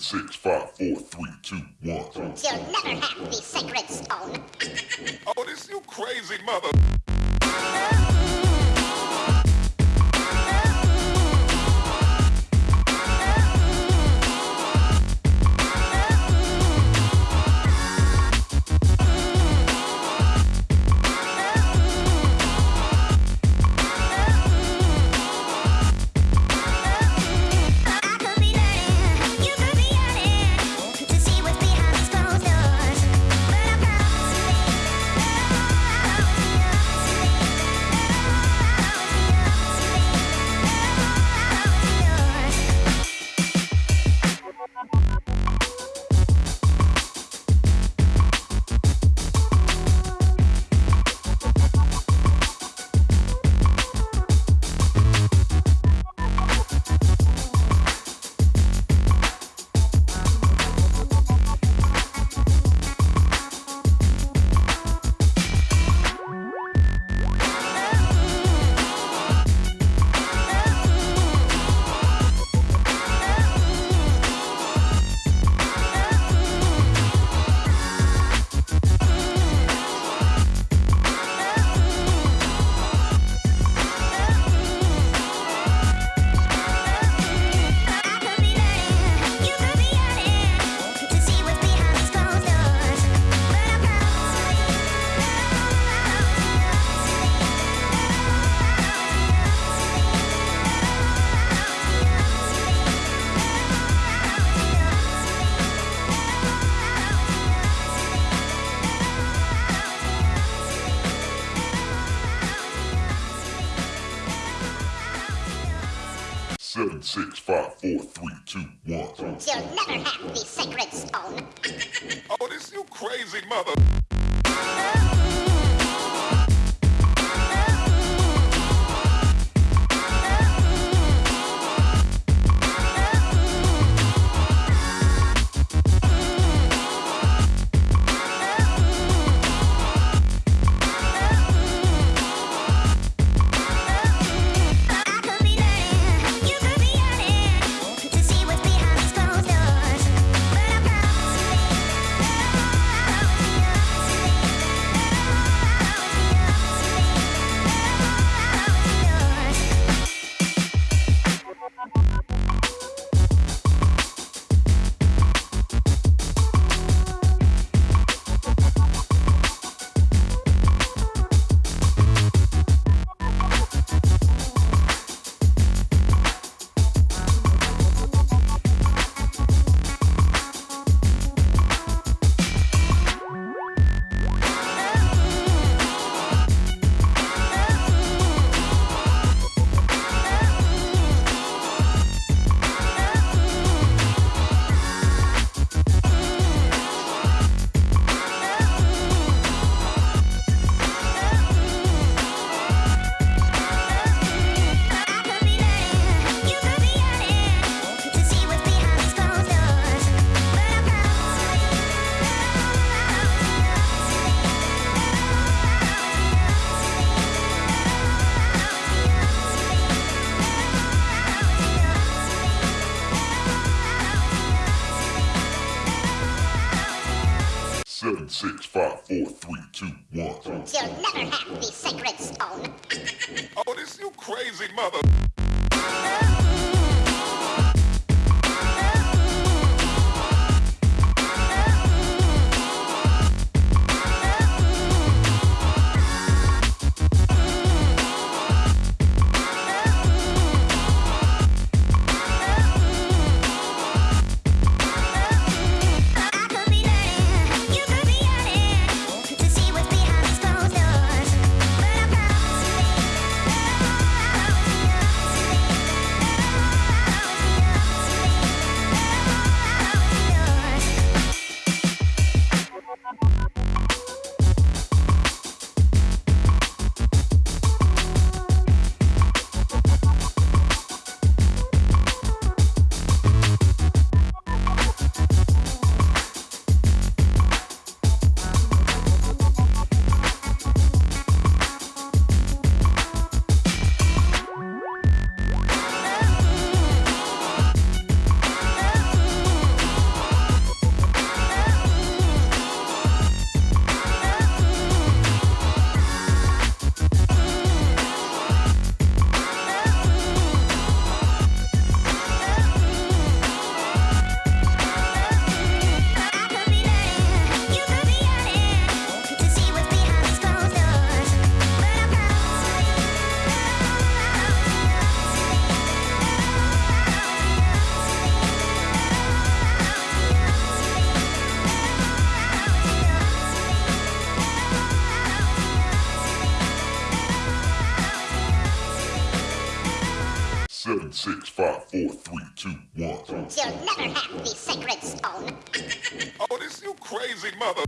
Seven, six, five, four, three, two, one. You'll never have the sacred stone. Oh, this you crazy mother. five, four, three, two, one. You'll never have the sacred stone. Oh, this you crazy mother. Seven, six, five, four, three, two, one. You'll never have the sacred stone. Oh, this you crazy mother. six, five, four, three, two, one. You'll never have the sacred stone. oh, this you crazy mother...